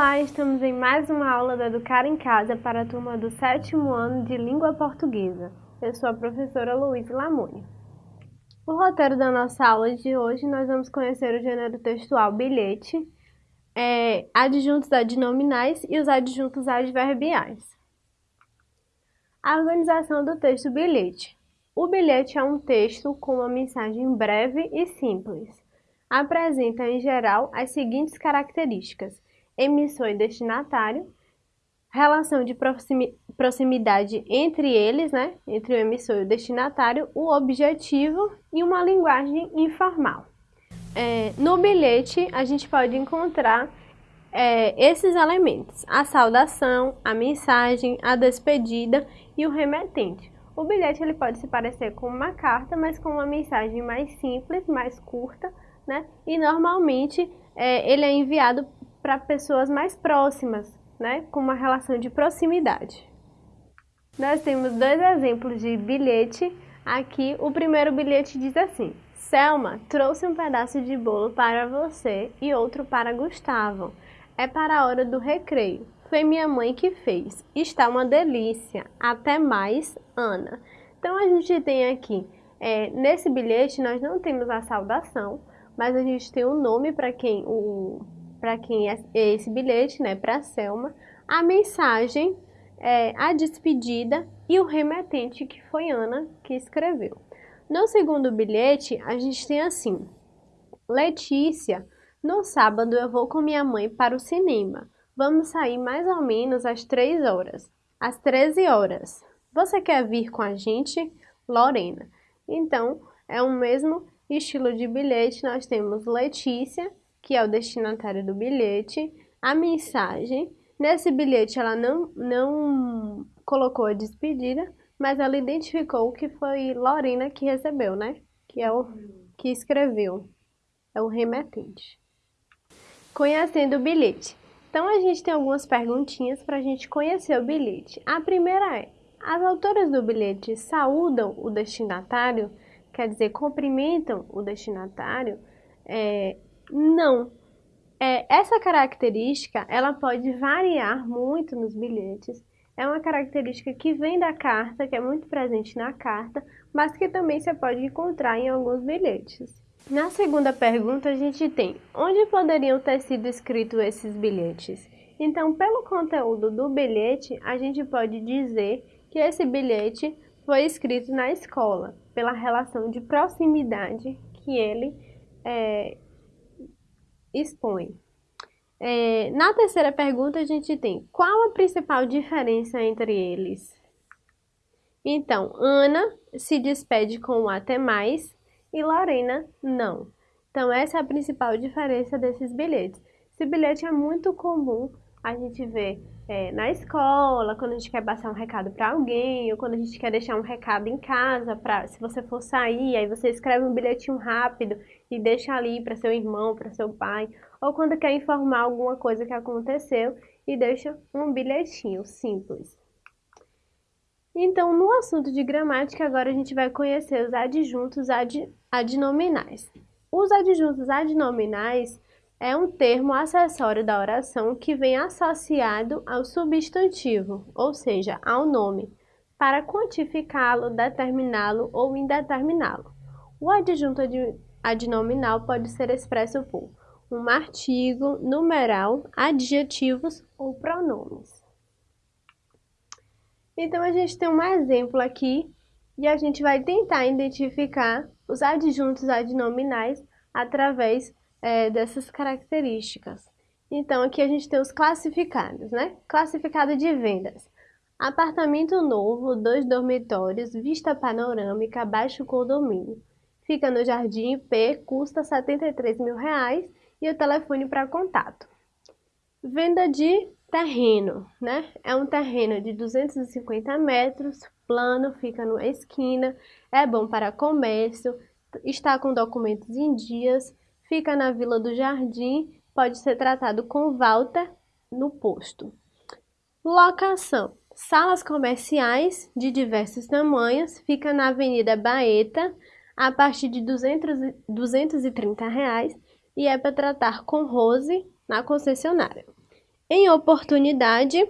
Olá, estamos em mais uma aula do Educar em Casa para a turma do sétimo ano de Língua Portuguesa. Eu sou a professora Luísa Lamoni. O roteiro da nossa aula de hoje, nós vamos conhecer o gênero textual bilhete, é, adjuntos adnominais e os adjuntos adverbiais. A organização do texto bilhete. O bilhete é um texto com uma mensagem breve e simples. Apresenta, em geral, as seguintes características emissor e destinatário, relação de proximidade entre eles, né, entre o emissor e o destinatário, o objetivo e uma linguagem informal. É, no bilhete, a gente pode encontrar é, esses elementos, a saudação, a mensagem, a despedida e o remetente. O bilhete ele pode se parecer com uma carta, mas com uma mensagem mais simples, mais curta, né? E normalmente é, ele é enviado para pessoas mais próximas, né, com uma relação de proximidade. Nós temos dois exemplos de bilhete. Aqui, o primeiro bilhete diz assim: Selma trouxe um pedaço de bolo para você e outro para Gustavo. É para a hora do recreio. Foi minha mãe que fez. Está uma delícia. Até mais, Ana. Então a gente tem aqui, é, nesse bilhete nós não temos a saudação, mas a gente tem o nome para quem o para quem é esse bilhete, né, para Selma, a mensagem, é, a despedida e o remetente, que foi Ana que escreveu. No segundo bilhete, a gente tem assim: Letícia, no sábado eu vou com minha mãe para o cinema. Vamos sair mais ou menos às 3 horas. Às 13 horas. Você quer vir com a gente? Lorena. Então, é o mesmo estilo de bilhete. Nós temos Letícia que é o destinatário do bilhete, a mensagem. Nesse bilhete ela não, não colocou a despedida, mas ela identificou que foi Lorena que recebeu, né? Que é o que escreveu, é o remetente. Conhecendo o bilhete. Então a gente tem algumas perguntinhas para a gente conhecer o bilhete. A primeira é: as autoras do bilhete saúdam o destinatário, quer dizer, cumprimentam o destinatário? É, não. É, essa característica, ela pode variar muito nos bilhetes. É uma característica que vem da carta, que é muito presente na carta, mas que também você pode encontrar em alguns bilhetes. Na segunda pergunta, a gente tem onde poderiam ter sido escritos esses bilhetes? Então, pelo conteúdo do bilhete, a gente pode dizer que esse bilhete foi escrito na escola, pela relação de proximidade que ele é, expõe. É, na terceira pergunta, a gente tem qual a principal diferença entre eles? Então, Ana se despede com até mais e Lorena não. Então, essa é a principal diferença desses bilhetes. Esse bilhete é muito comum a gente ver é, na escola, quando a gente quer passar um recado para alguém, ou quando a gente quer deixar um recado em casa, para se você for sair, aí você escreve um bilhetinho rápido e deixa ali para seu irmão, para seu pai, ou quando quer informar alguma coisa que aconteceu e deixa um bilhetinho simples. Então, no assunto de gramática, agora a gente vai conhecer os adjuntos ad, adnominais. Os adjuntos adnominais é um termo acessório da oração que vem associado ao substantivo, ou seja, ao nome, para quantificá-lo, determiná-lo ou indeterminá-lo. O adjunto adnominal pode ser expresso por um artigo, numeral, adjetivos ou pronomes. Então, a gente tem um exemplo aqui e a gente vai tentar identificar os adjuntos adnominais através é, dessas características. Então, aqui a gente tem os classificados, né? Classificado de vendas. Apartamento novo, dois dormitórios, vista panorâmica, baixo condomínio. Fica no Jardim P, custa 73 mil reais e o telefone para contato. Venda de terreno, né? É um terreno de 250 metros, plano, fica na esquina, é bom para comércio, está com documentos em dias, fica na Vila do Jardim, pode ser tratado com Walter no posto. Locação: salas comerciais de diversos tamanhos, fica na Avenida Baeta, a partir de 200, 230 reais e é para tratar com Rose na concessionária. Em oportunidade,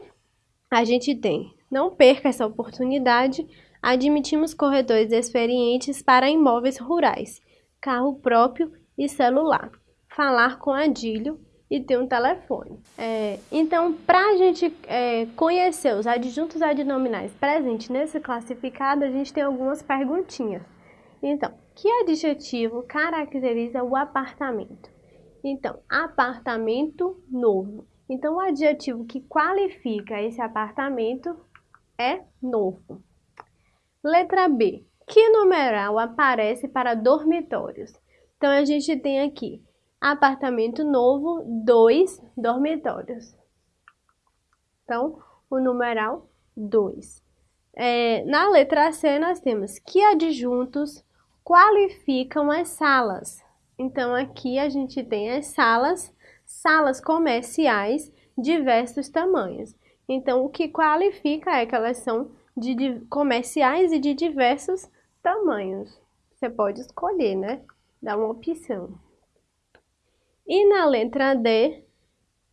a gente tem não perca essa oportunidade, admitimos corretores experientes para imóveis rurais, carro próprio e celular, falar com adilho e ter um telefone. É, então, para a gente é, conhecer os adjuntos adnominais presentes nesse classificado, a gente tem algumas perguntinhas. Então, que adjetivo caracteriza o apartamento? Então, apartamento novo. Então, o adjetivo que qualifica esse apartamento é novo. Letra B. Que numeral aparece para dormitórios? Então, a gente tem aqui apartamento novo, dois dormitórios. Então, o numeral 2. É, na letra C, nós temos que adjuntos qualificam as salas. Então, aqui a gente tem as salas, salas comerciais, diversos tamanhos. Então, o que qualifica é que elas são de, de comerciais e de diversos tamanhos. Você pode escolher, né? Dá uma opção. E na letra D,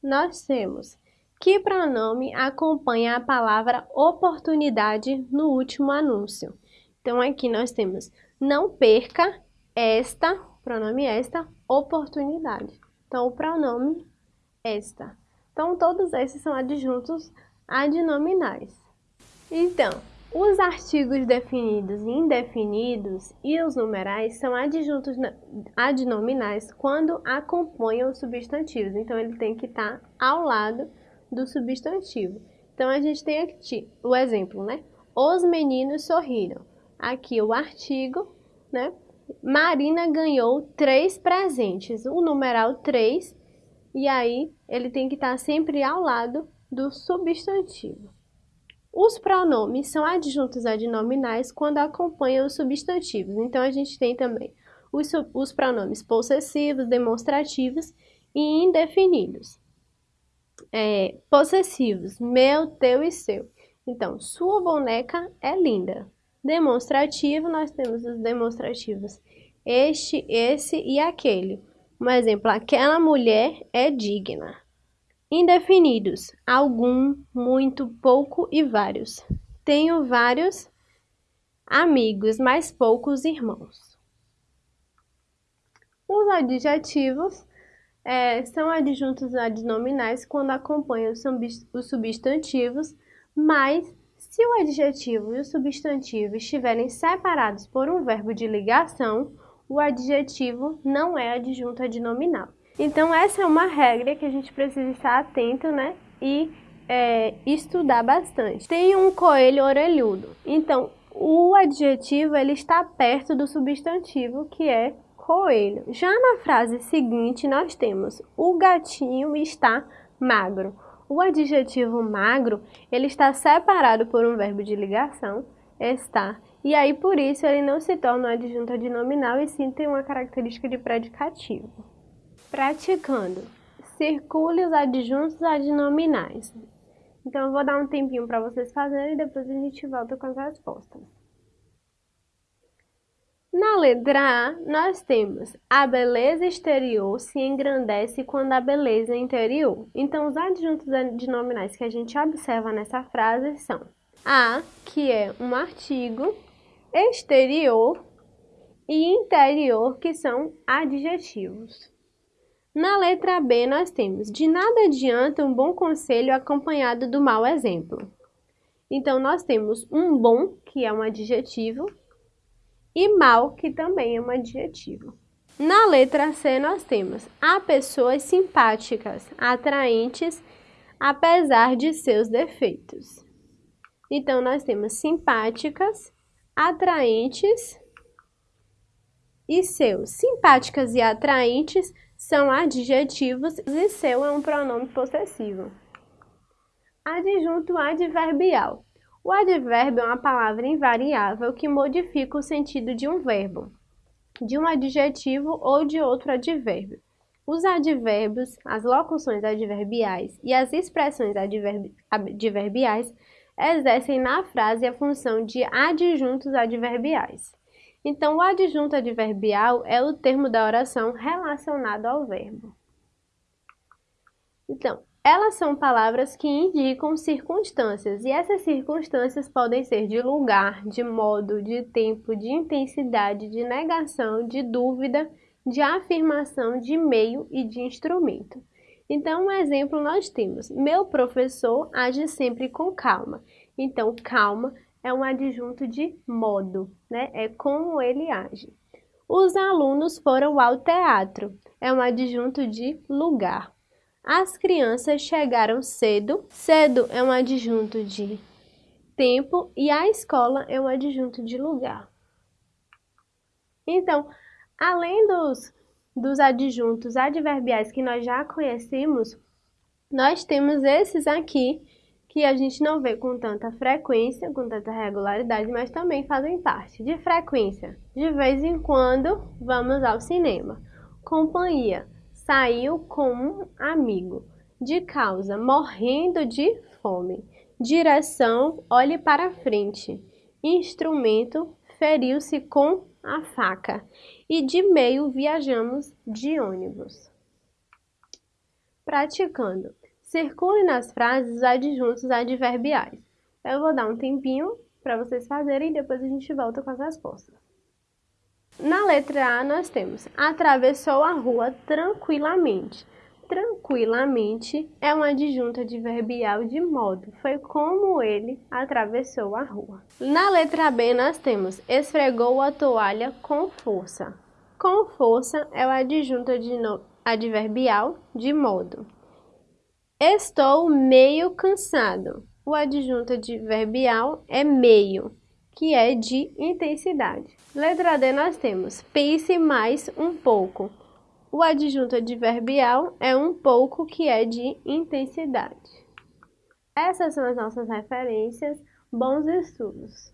nós temos que pronome acompanha a palavra oportunidade no último anúncio. Então, aqui nós temos não perca esta, pronome esta, oportunidade. Então, o pronome esta. Então, todos esses são adjuntos adnominais. Então, os artigos definidos e indefinidos e os numerais são adjuntos adnominais quando acompanham os substantivos. Então, ele tem que estar ao lado do substantivo. Então, a gente tem aqui o exemplo, né? Os meninos sorriram. Aqui o artigo, né? Marina ganhou três presentes. O numeral 3, e aí ele tem que estar sempre ao lado do substantivo. Os pronomes são adjuntos adnominais quando acompanham os substantivos. Então, a gente tem também os, os pronomes possessivos, demonstrativos e indefinidos. É, possessivos, meu, teu e seu. Então, sua boneca é linda. Demonstrativo, nós temos os demonstrativos este, esse e aquele. Um exemplo, aquela mulher é digna. Indefinidos: algum, muito, pouco e vários. Tenho vários amigos, mas poucos irmãos. Os adjetivos é, são adjuntos adnominais quando acompanham os substantivos, mas se o adjetivo e o substantivo estiverem separados por um verbo de ligação, o adjetivo não é adjunto adnominal. Então, essa é uma regra que a gente precisa estar atento, né? E é, estudar bastante. Tem um coelho orelhudo. Então, o adjetivo ele está perto do substantivo, que é coelho. Já na frase seguinte, nós temos o gatinho está magro. O adjetivo magro, ele está separado por um verbo de ligação, está, e aí por isso ele não se torna um adjunto adnominal e sim tem uma característica de predicativo. Praticando. Circule os adjuntos adnominais. Então, eu vou dar um tempinho para vocês fazerem e depois a gente volta com as respostas. Na letra A, nós temos a beleza exterior se engrandece quando a beleza é interior. Então, os adjuntos adnominais que a gente observa nessa frase são a, que é um artigo, exterior e interior, que são adjetivos. Na letra B, nós temos de nada adianta um bom conselho acompanhado do mau exemplo. Então, nós temos um bom, que é um adjetivo, e mal, que também é um adjetivo. Na letra C, nós temos há pessoas simpáticas, atraentes, apesar de seus defeitos. Então, nós temos simpáticas, atraentes e seus. Simpáticas e atraentes são adjetivos e seu é um pronome possessivo. Adjunto adverbial. O advérbio é uma palavra invariável que modifica o sentido de um verbo, de um adjetivo ou de outro advérbio. Os advérbios, as locuções adverbiais e as expressões adverbiais exercem na frase a função de adjuntos adverbiais. Então, o adjunto adverbial é o termo da oração relacionado ao verbo. Então, Elas são palavras que indicam circunstâncias, e essas circunstâncias podem ser de lugar, de modo, de tempo, de intensidade, de negação, de dúvida, de afirmação, de meio e de instrumento. Então, um exemplo nós temos: meu professor age sempre com calma. Então, calma é um adjunto de modo, né? É como ele age. Os alunos foram ao teatro. É um adjunto de lugar. As crianças chegaram cedo. Cedo é um adjunto de tempo e a escola é um adjunto de lugar. Então, além dos, dos adjuntos adverbiais que nós já conhecemos, nós temos esses aqui que a gente não vê com tanta frequência, com tanta regularidade, mas também fazem parte. De frequência, de vez em quando vamos ao cinema. Companhia, saiu com um amigo. De causa, morrendo de fome. Direção, olhe para frente. Instrumento, feriu-se com a faca. E de meio, viajamos de ônibus. Praticando. Circule nas frases os adjuntos adverbiais. Eu vou dar um tempinho para vocês fazerem e depois a gente volta com as respostas. Na letra A, nós temos atravessou a rua tranquilamente. Tranquilamente é uma adjunta adverbial de modo. Foi como ele atravessou a rua. Na letra B, nós temos esfregou a toalha com força. Com força é o adjunto adverbial de modo. Estou meio cansado. O adjunto adverbial é meio que é de intensidade. Letra D nós temos pense mais um pouco. O adjunto adverbial é um pouco que é de intensidade. Essas são as nossas referências. Bons estudos!